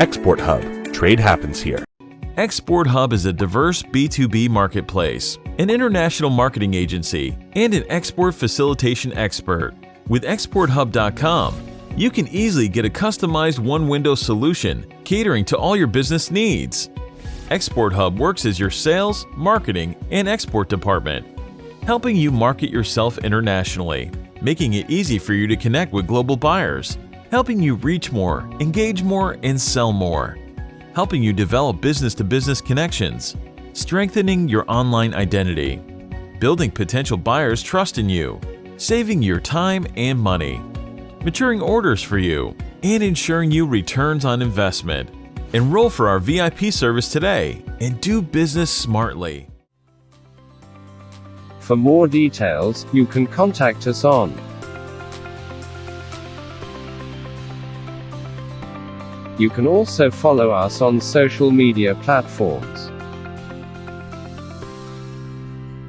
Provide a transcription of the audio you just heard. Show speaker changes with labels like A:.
A: Export Hub. Trade happens here.
B: Export Hub is a diverse B2B marketplace, an international marketing agency, and an export facilitation expert. With ExportHub.com, you can easily get a customized one-window solution catering to all your business needs. Export Hub works as your sales, marketing, and export department, helping you market yourself internationally, making it easy for you to connect with global buyers, helping you reach more, engage more, and sell more. Helping you develop business-to-business connections, strengthening your online identity, building potential buyers' trust in you, saving your time and money, maturing orders for you, and ensuring you returns on investment. Enroll for our VIP service today and do business smartly.
C: For more details, you can contact us on You can also follow us on social media platforms.